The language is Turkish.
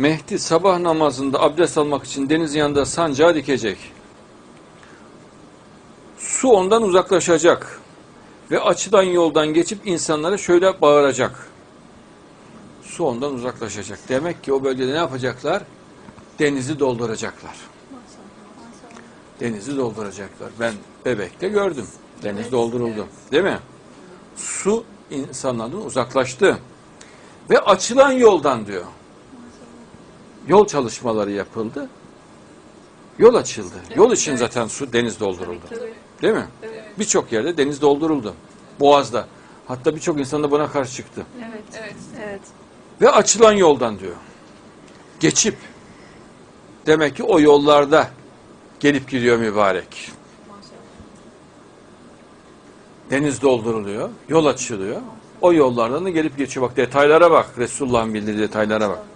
Mehdi sabah namazında abdest almak için denizin yanında sancağı dikecek. Su ondan uzaklaşacak ve açılan yoldan geçip insanlara şöyle bağıracak. Su ondan uzaklaşacak. Demek ki o bölgede ne yapacaklar? Denizi dolduracaklar. Denizi dolduracaklar. Ben bebekte gördüm. Deniz dolduruldu. Değil mi? Su insanlardan uzaklaştı. Ve açılan yoldan diyor. Yol çalışmaları yapıldı. Yol açıldı. Yol için zaten su deniz dolduruldu. Değil mi? Birçok yerde deniz dolduruldu. Boğaz'da. Hatta birçok insan da buna karşı çıktı. Evet. Evet. Evet. Ve açılan yoldan diyor. Geçip demek ki o yollarda gelip gidiyor mübarek. Deniz dolduruluyor, yol açılıyor. O yollardan da gelip geçiyor. Bak detaylara bak. Resulullah'ın bildiği detaylara bak.